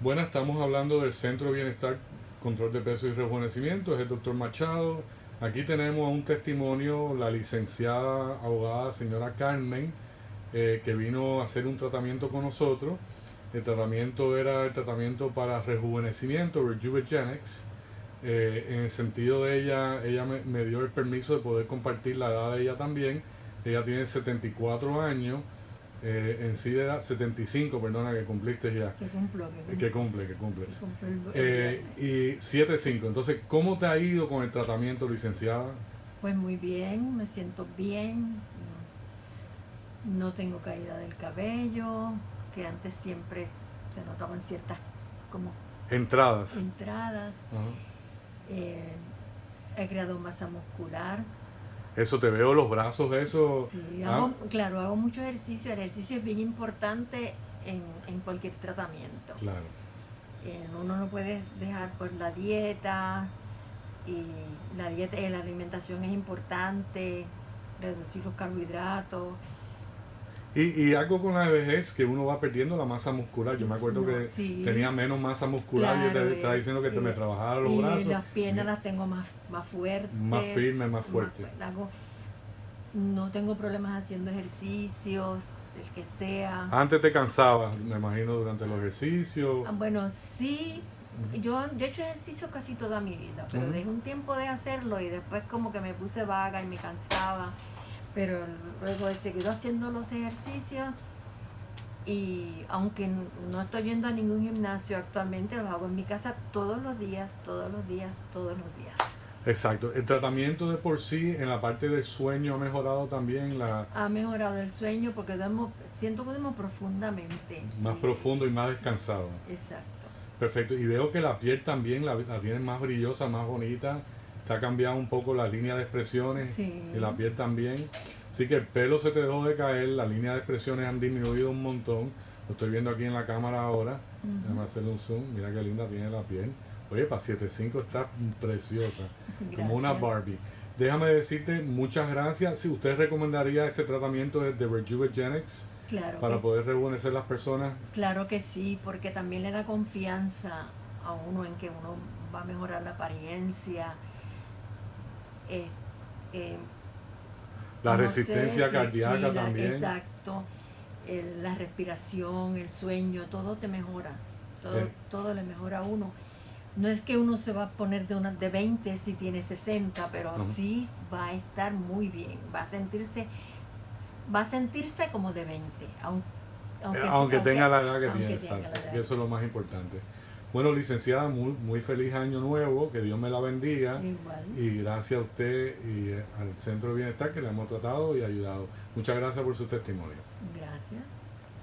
Bueno, estamos hablando del Centro de Bienestar, Control de Peso y Rejuvenecimiento, es el doctor Machado. Aquí tenemos un testimonio, la licenciada abogada señora Carmen, eh, que vino a hacer un tratamiento con nosotros. El tratamiento era el tratamiento para rejuvenecimiento, Rejuvegenics. Eh, en el sentido de ella, ella me, me dio el permiso de poder compartir la edad de ella también. Ella tiene 74 años eh, en sí de edad, 75, perdona, que cumpliste ya. Que cumplo, que cumple, que cumple. que el- Eh, y 7.5. Entonces, ¿cómo te ha ido con el tratamiento, licenciada? Pues muy bien, me siento bien. No tengo caída del cabello, que antes siempre se notaban ciertas como Entradas. entradas. Eh, he creado masa muscular. Eso te veo los brazos, eso. Sí, ah, hago, claro, hago mucho ejercicio. El ejercicio es bien importante en, en cualquier tratamiento. Claro. Eh, uno no puede dejar pues la dieta y la dieta y la alimentación es importante, reducir los carbohidratos. Y, y algo con la vejez que uno va perdiendo la masa muscular. Yo me acuerdo No, que sí. tenía menos masa muscular y Claro, te estaba eh, diciendo que te me eh, trabajara los y brazos. las piernas las tengo más, más fuertes. Más firmes, más fuertes. hago- no tengo problemas haciendo ejercicios, el que sea. Antes te cansabas, me imagino, durante los ejercicios. Ah, Bueno, sí, yo, yo he hecho ejercicio casi toda mi vida, pero Ujú. dejé un tiempo de hacerlo y después como que me puse vaga y me cansaba. Pero luego he seguido haciendo los ejercicios y aunque no estoy yendo a ningún gimnasio actualmente, los hago en mi casa todos los días, todos los días, todos los días. Exacto. El tratamiento de por sí en la parte del sueño ha mejorado también la Ha mejorado el sueño porque duermo, siento que duermo profundamente. más Y- profundo y más descansado. Exacto. Perfecto. Y veo que la piel también la, la tienes más brillosa, más bonita. Te ha cambiado un poco la línea de expresiones Sí. y la piel también. Así que el pelo se te dejó de caer, la línea de expresiones han disminuido un montón. Lo estoy viendo aquí en la cámara ahora. Ujú. Déjame hacerle un zoom. Mira qué linda tiene la piel. Oye, para 7.5 está preciosa. Como una. Barbie. Déjame decirte muchas gracias. Si usted recomendaría este tratamiento de, Rejuvegenics Claro para poder rejuvenecer las personas, Claro que sí, porque también le da confianza a uno en que uno va a mejorar la apariencia. Eh, eh, la no sé resistencia si- cardíaca sí, la- también. Exacto. el- la respiración, el sueño, todo te mejora. Todo, Sí. todo le mejora a uno. No es que uno se va a poner de, una, de 20 si tiene 60, pero sí va a estar muy bien. Va a sentirse, va a sentirse como de 20. Aunque, Eh, Aunque, tenga la edad que aunque tiene, exacto. edad. Y eso es lo más importante. Bueno, licenciada, muy, muy feliz año nuevo, que Dios me la bendiga. Igual. Y gracias a usted y eh, al Centro de Bienestar que le hemos tratado y ayudado. Muchas gracias por su testimonio. Gracias.